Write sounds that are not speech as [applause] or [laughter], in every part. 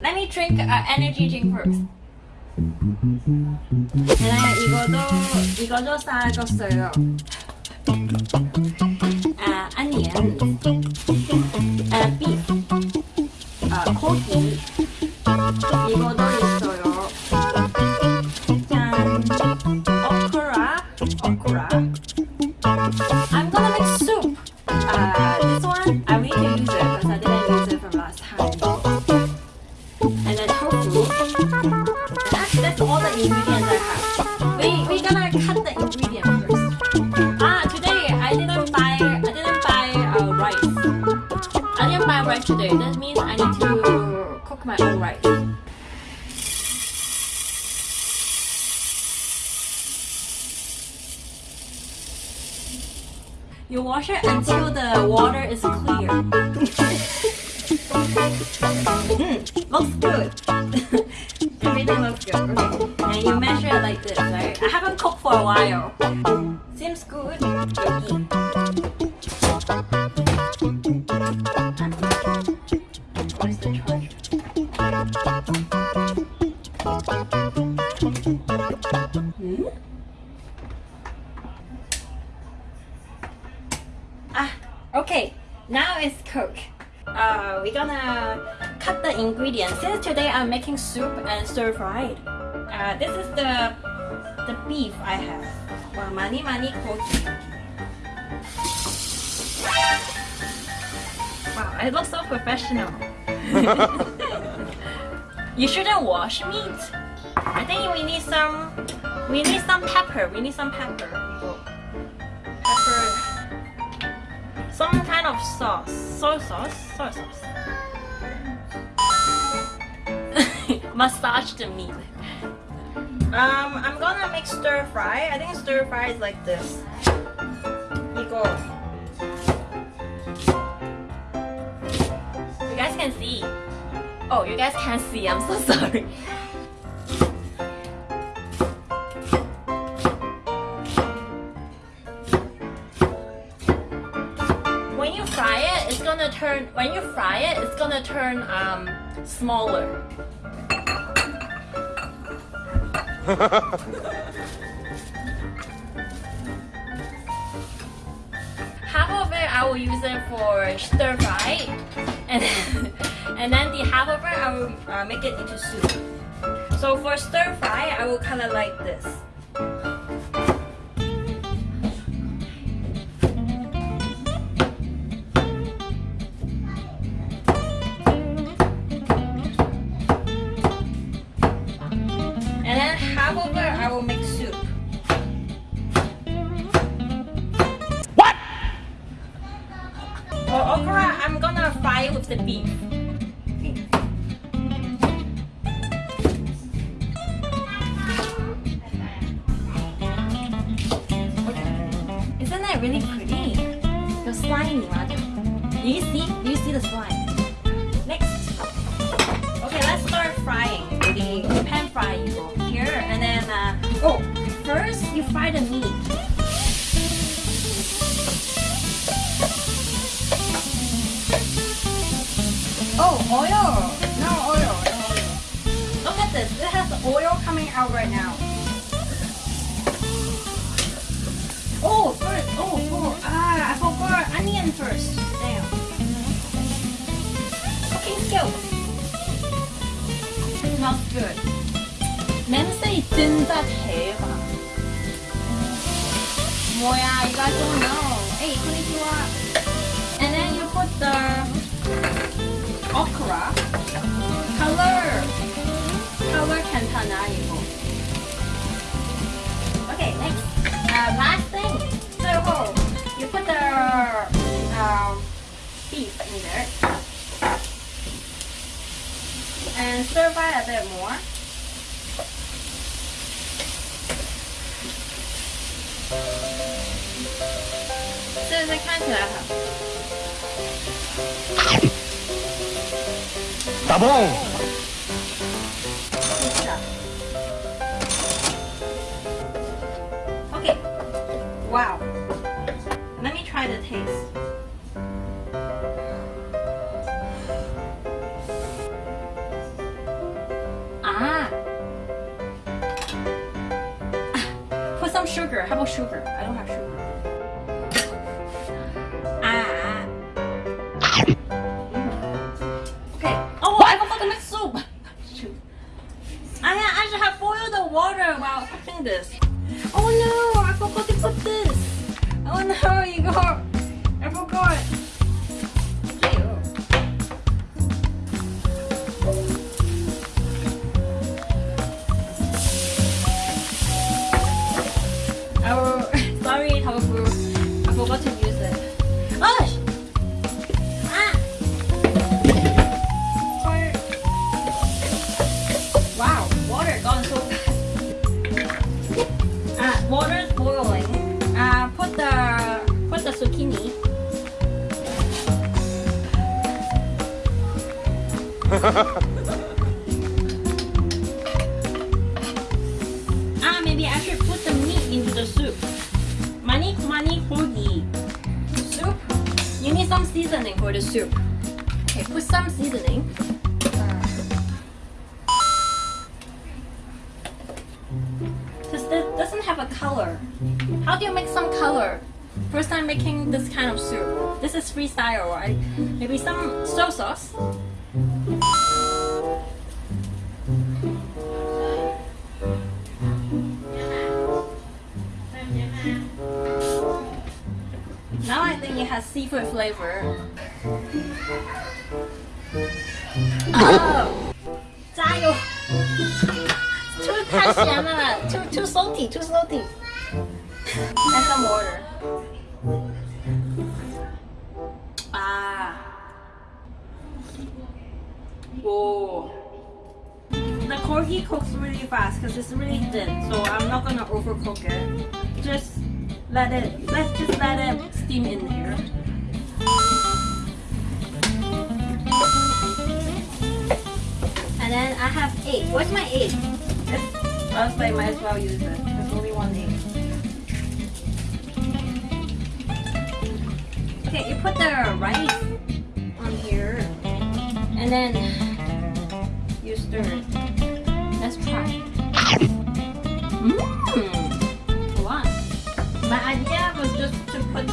Let me drink uh, energy drink first. 네, 이거도 이거도 싸졌어요. 아 아니에요. 아 beef. 아 고기. 이거도 있어요. 짠. okra. okra. I'm I didn't buy rice today. That means I need to cook my own rice. You wash it until the water is clear. Mm, looks good. [laughs] Everything looks good. Okay. And you measure it like this, right? I haven't cooked for a while. Seems good. Yummy. Okay. Now it's cooked. Uh, we're gonna cut the ingredients. Since today I'm making soup and stir fried. Uh, this is the the beef I have. Well. Wow, I look so professional. [laughs] you shouldn't wash meat. I think we need some. We need some pepper. We need some pepper. Some kind of sauce. Soy sauce? Soy sauce. [laughs] Massage the meat. Um, I'm gonna make stir fry. I think stir fry is like this. 이거. You guys can see. Oh, you guys can't see. I'm so [laughs] sorry. When you fry it, it's gonna turn. When you fry it, it's gonna turn um smaller. [laughs] half of it I will use it for stir fry, and and then the half of it I will uh, make it into soup. So for stir fry, I will cut it like this. The beef. Okay. Isn't that really pretty? The slimy rather. Do you see? Do you see the slime? Next. Okay, let's start frying. The pan fry you here, and then uh, oh, first you fry the meat. oil! No oil, no oil. Look at this. It has oil coming out right now. Oh, first. Oh, oh, ah, I forgot onion first. Damn. Cooking skills. Smells good. 냄새 진짜 대박. 뭐야, you guys don't know. Hey, last thing. So you put the uh, beef in there and stir fry a bit more. So the kind of. Tá! Wow. Let me try the taste. Ah! [laughs] Put some sugar. How about sugar? [laughs] Ah, maybe I should put the meat into the soup. Money, money, hoagie. Soup. You need some seasoning for the soup. Okay, put some seasoning. Cause This doesn't have a color. How do you make some color? First time making this kind of soup. This is freestyle, right? Maybe some soy sauce. has seafood flavor. Oh, 加油！too 太咸了，too too salty, too salty. And some water. Ah. Whoa. The corgi cooks really fast because it's really thin, so I'm not gonna overcook it. Just let it, let's just let it steam in here. And then I have egg. Where's my egg? It's, I was like, might as well use it. There's only one egg. Okay, you put the rice on here, and then you stir it. Let's try. Mmm my idea was just to put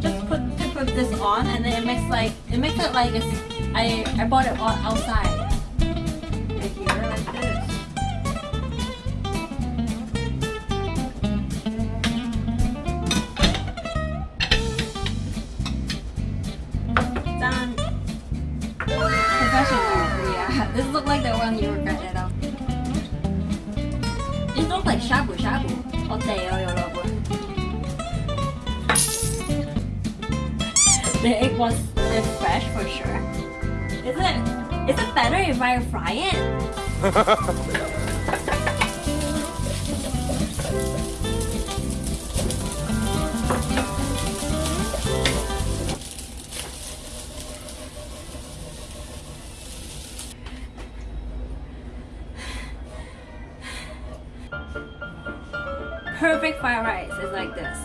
just put to put this on and then it makes like it makes it like it's, I I bought it all outside. This. Done. Professional, yeah. This looked like the one you were cutting out. This looks like shabu shabu. お手よよ The egg was fresh for sure. Is it? Is it better if I fry it? Perfect fried rice is like this.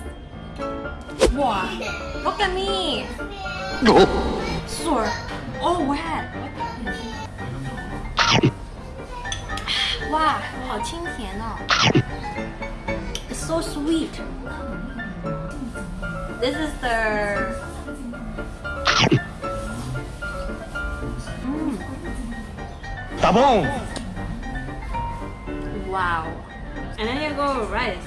Wow! Look at me! Sore. Oh, wet. Wow, 好清甜哦. It's so sweet. This is the. Mm, Tá bom? wow. And then you go with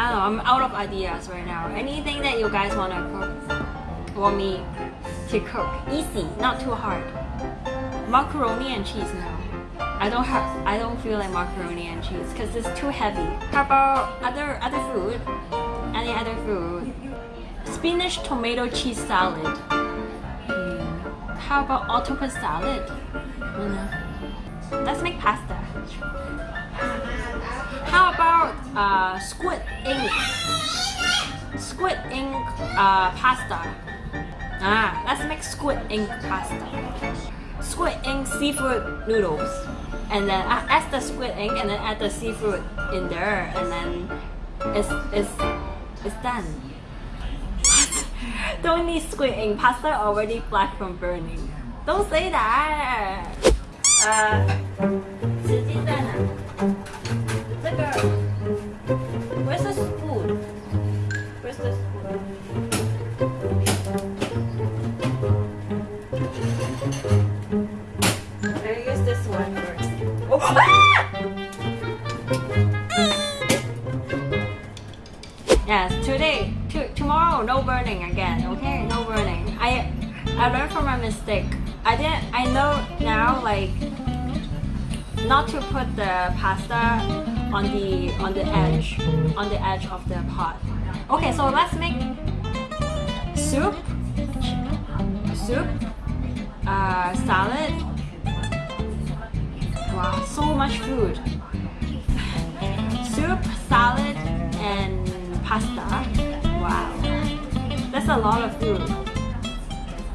I don't know, I'm out of ideas right now. Anything that you guys wanna cook, want me to cook. Easy, not too hard. Macaroni and cheese now. I don't have, I don't feel like macaroni and cheese because it's too heavy. How about other other food? Any other food? Spinach tomato cheese salad. Hmm. How about octopus salad? Let's make pasta. Uh, squid ink? Squid ink uh, pasta. Ah, let's make squid ink pasta. Squid ink seafood noodles. And then uh, add the squid ink and then add the seafood in there and then it's, it's, it's done. [laughs] Don't need squid ink. Pasta already black from burning. Don't say that. 呃，[laughs] Yes, today, to, tomorrow, no burning again. Okay, no burning. I I learned from my mistake. I didn't. I know now, like, not to put the pasta on the on the edge, on the edge of the pot. Okay, so let's make soup, soup, uh, salad. So much food. Soup, salad, and pasta. Wow, that's a lot of food.